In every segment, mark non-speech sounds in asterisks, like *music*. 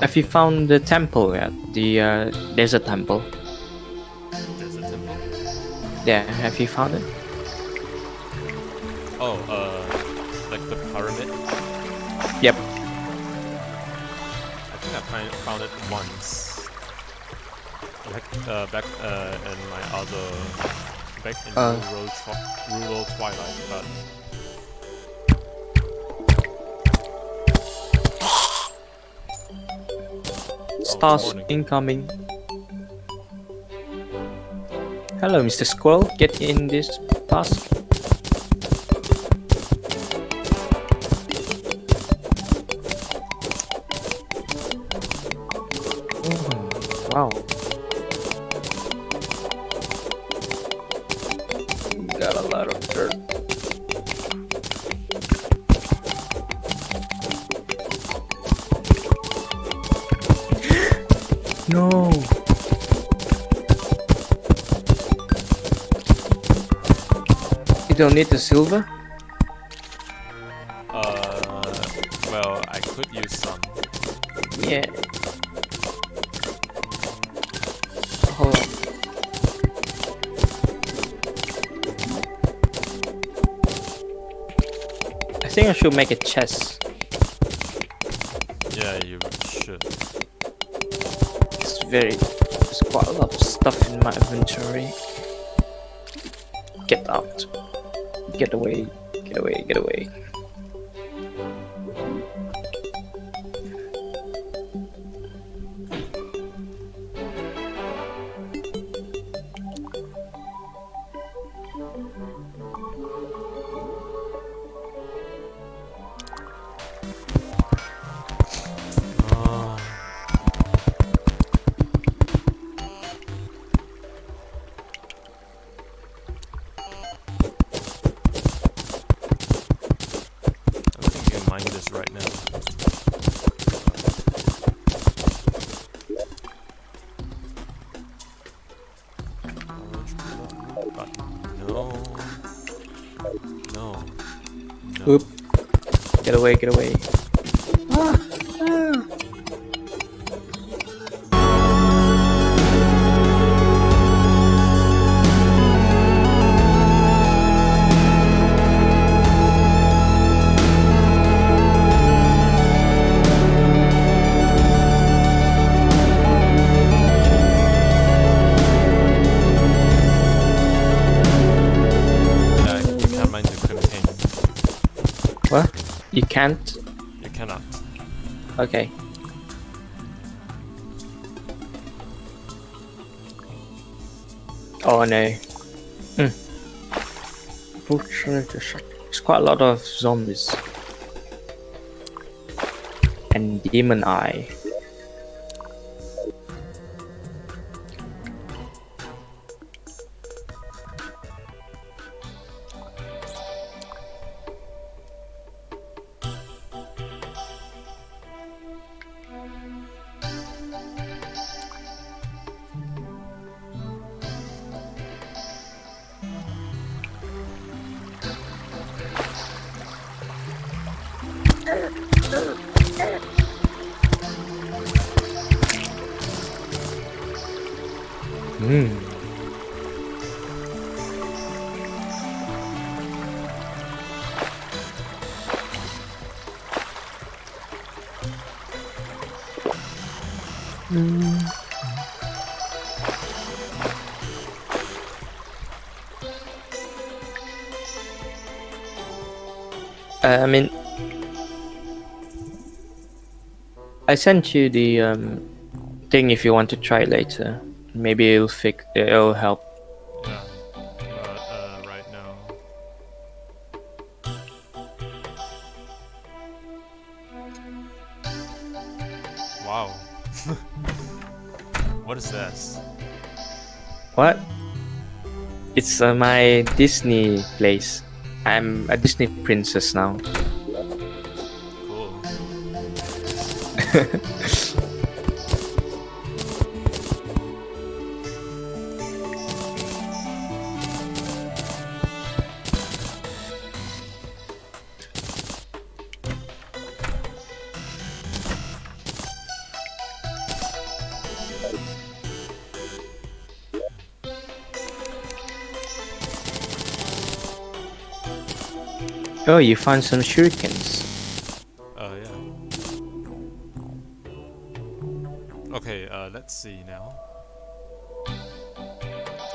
Have you found the temple yet? The uh, desert temple. There's a temple. Yeah, have you found it? Oh, uh, like the pyramid. Yep. I think I found it once. Back, uh, back uh, in my other, back in Uh. rural, twi- rural twilight, but Stars incoming. Hello, Mr. Squirrel. Get in this task. Don't need the silver? uh, well, I could use some. Yeah. Hold on. I think I should make a chest. Yeah, you should. It's very. There's quite a lot of stuff in my inventory. Get away. Get away. Get away. Away. Get away. Can't? You cannot. Okay. Oh no. Hmm. Fortunately, There's quite a lot of zombies. And demon eye. I mean, I sent you the um, thing if you want to try later. Maybe it'll fix. It'll help. *laughs* what is this? What? It's uh, my Disney place. I'm a Disney princess now. Cool. *laughs* Oh, you found some shurikens. Uh, yeah. Okay, uh, let's see now.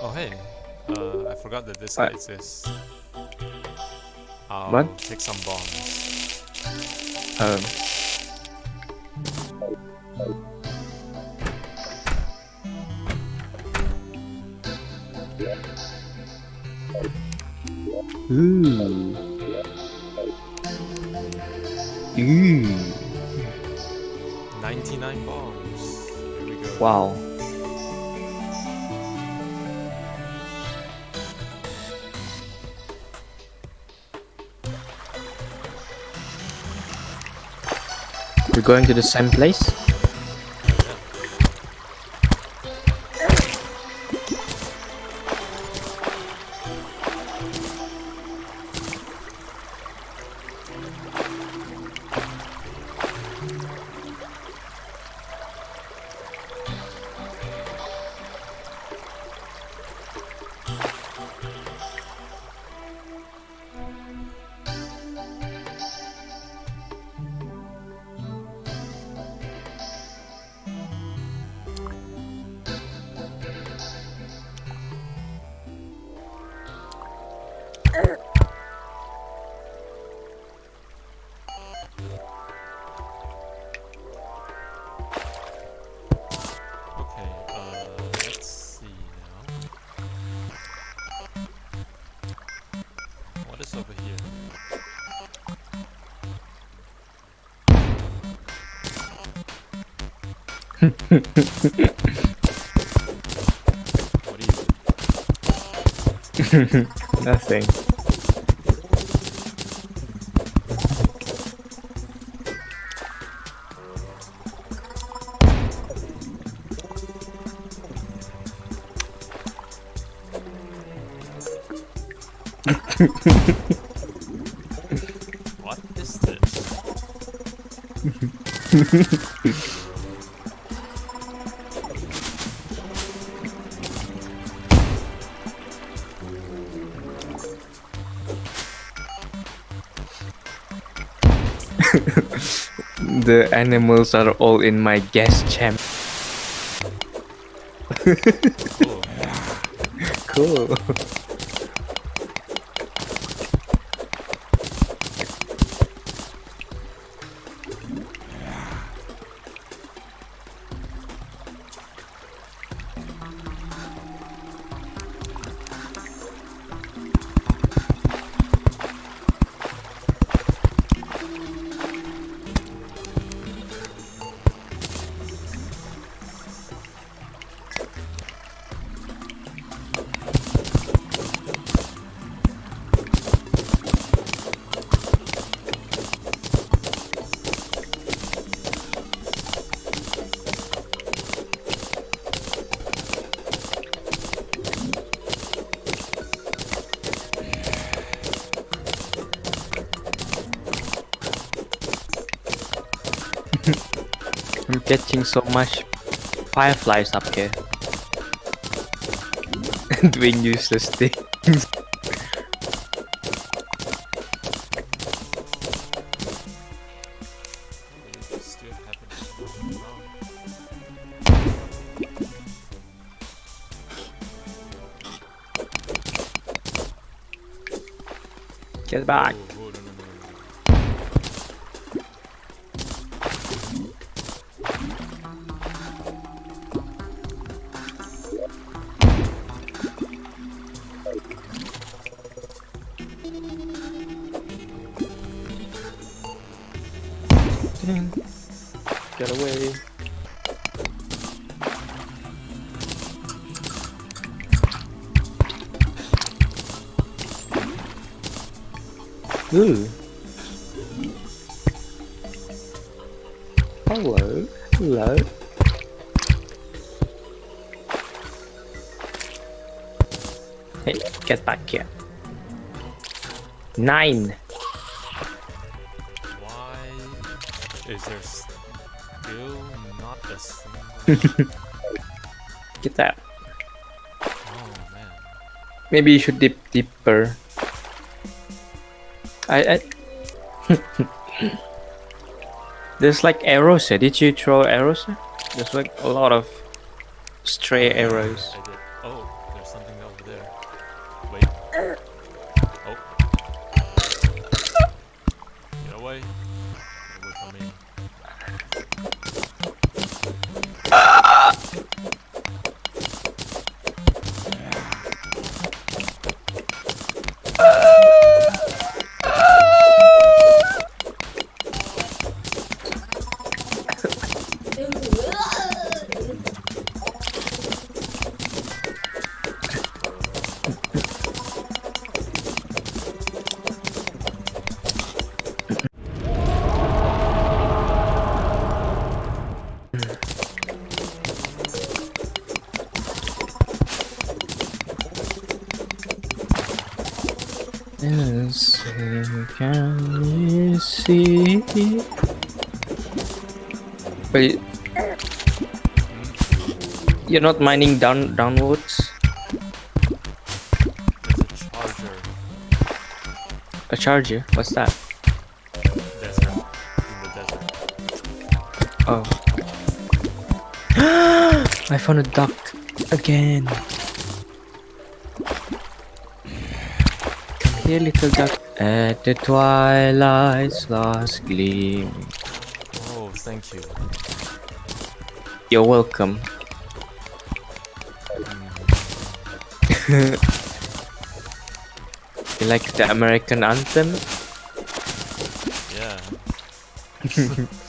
Oh, hey. Uh, I forgot that this guy exists. I'll What? take some bombs. Um, Ooh. Ooh. 99 bombs. Here we go. Wow. We're going to the same place? *laughs* Nothing. What is this? *laughs* The animals are all in my gas chamber. *laughs* Cool. I'm so much fireflies up here. *laughs* And doing useless things. Get back. Hello. Hello. Hey, get back here. Nine. Why is there still not a *laughs* single? Get that. oh man. Maybe you should dip deeper. I, I *laughs* There's like arrows here. Did you throw arrows here? There's like a lot of stray oh, arrows. I did. Oh, there's something over there. Wait. Er, Yes, can you see? Wait, you're not mining down downwards. A charger. A charger? What's that? I found a duck again. Come here, little duck. At the twilight's last gleam. Oh, thank you. You're welcome. *laughs* You like the American anthem? Yeah. *laughs*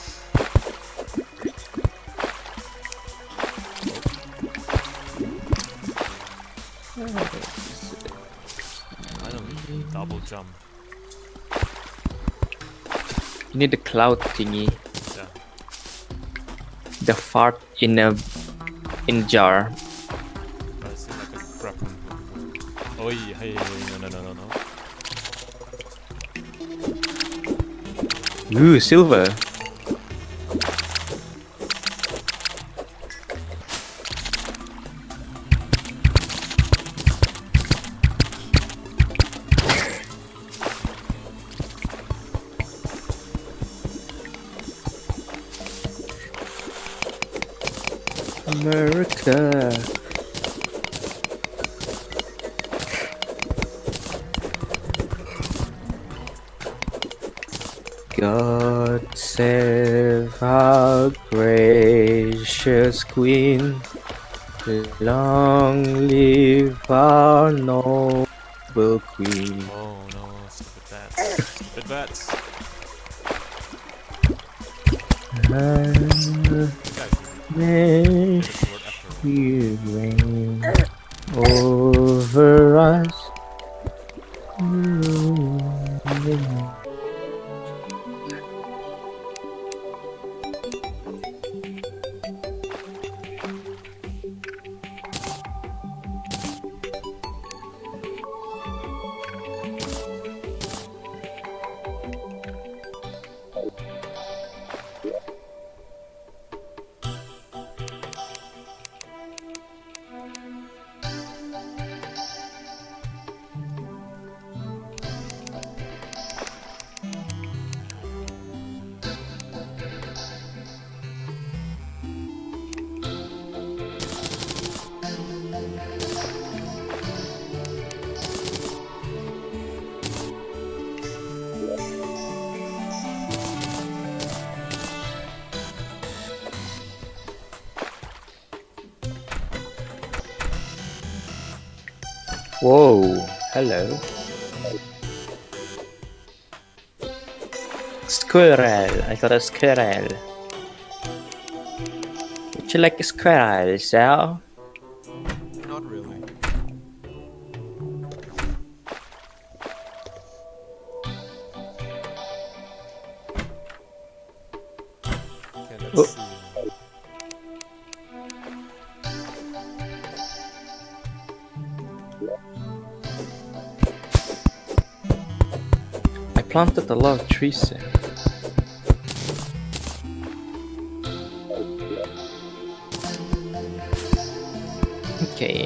jump. You need the cloud thingy. Yeah. The fart in a in jar. Oh, but it like a hook. Oh, hey, hey, hey, no, no, no, no, no. Ooh, silver. God save our gracious Queen. Long live our noble Queen. Oh no, stupid bats. stupid bats. And you get the word after. you reign over us. Whoa, hello. Squirrel, I got a squirrel. Would you like a squirrel, Sal? planted a lot of trees. Okay,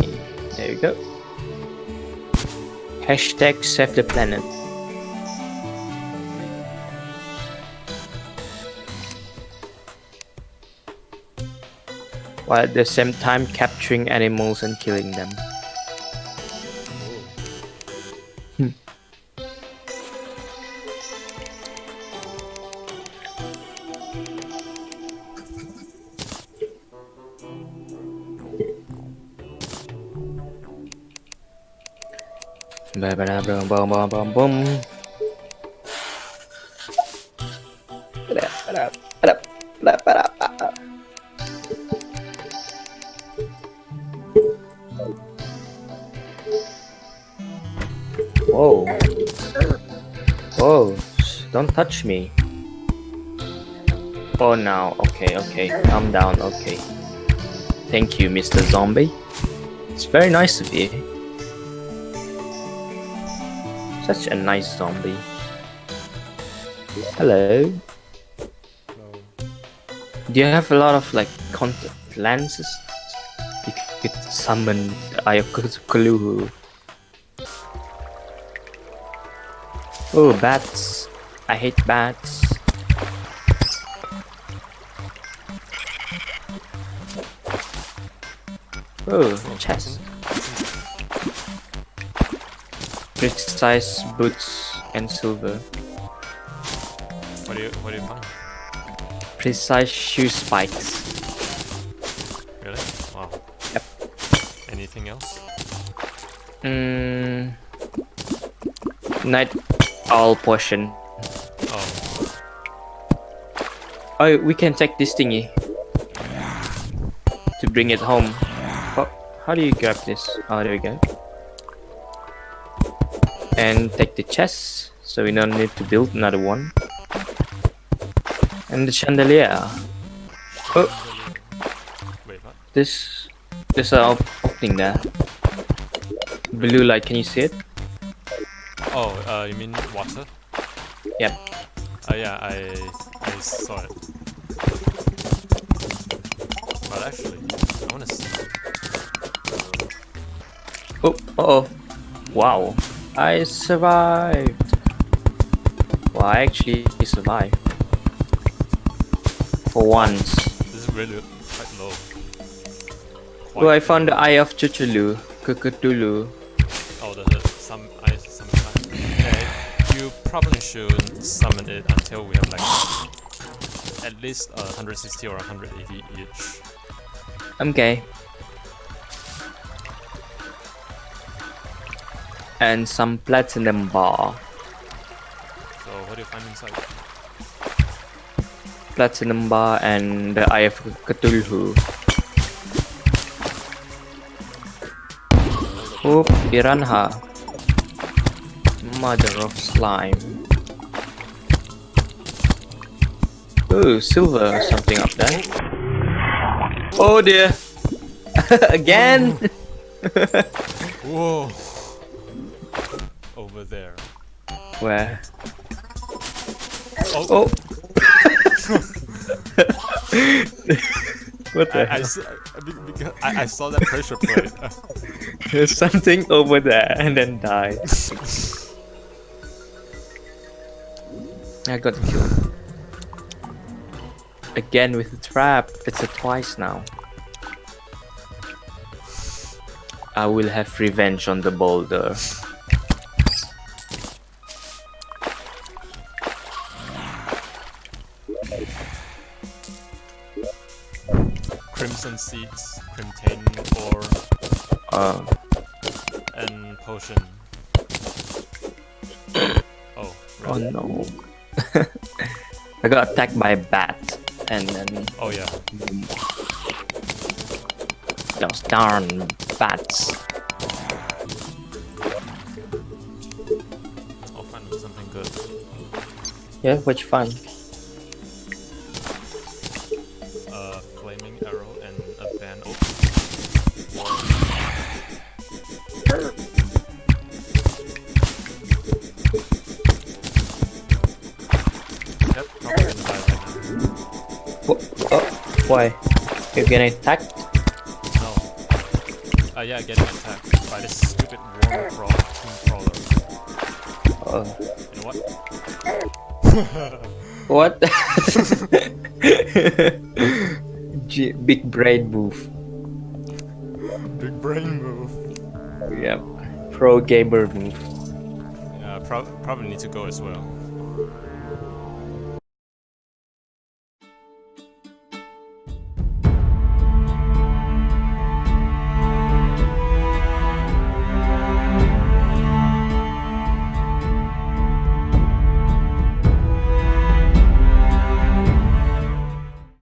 there we go. Hashtag save the planet. While at the same time capturing animals and killing them. Bum, bum. Ba-da, ba-da, ba-da, ba-da, ba-da. Whoa. Whoa. Don't touch me. Oh, now. Okay, okay. Calm down. Okay. Thank you, Mr. Zombie. It's very nice of you. Such a nice zombie. Hello. No. Do you have a lot of like contact lenses? You could summon the Eye of Cth- Cthulhu. Oh, bats. I hate bats. Oh, chest. Precise boots and silver. What do you what do you find? Precise shoe spikes. Really? Wow. Yep. Anything else? Mm, night owl potion. Oh, Oh, we can take this thingy to bring it home. Oh, how do you grab this? Oh, there we go. And take the chest, so we don't need to build another one. And the chandelier. Oh, wait, what? this, there's a op- opening there. Blue light, can you see it? Oh, uh, you mean water? Yep. Uh, yeah, I I saw it. But actually, I wanna see. Oh, uh oh. Wow. I survived. Well, I actually survived. For once. This is really quite low. Quite Oh, I found the Eye of Cthulhu. Cthulhu. Oh, the, the some I some. Okay, you probably should summon it until we have like at least uh, 160 or 180 each. Okay. And some platinum bar. So what do you find inside? Platinum bar and the Eye of Cthulhu. Oh, piranha. Mother of slime. Ooh, silver something up there. Oh dear. *laughs* Again? Whoa! Over there. Where? Oh, Oh. *laughs* what the I, hell? I- I, I saw that pressure plate. *laughs* There's something over there and then died. I got killed. Again with the trap. It's a twice now. I will have revenge on the boulder. Uh, and potion. *coughs* Oh, oh no. *laughs* I got attacked by a bat. And then Oh yeah. those darn bats. I'll find something good. Yeah, what you why? You're getting attacked? now. No. Uh, yeah, getting attacked by this stupid worm crawl tomb crawler. Oh. You know what? *laughs* What? *laughs* G- big brain move. Big brain move. Yeah. Pro gamer move. Yeah, prob- probably need to go as well.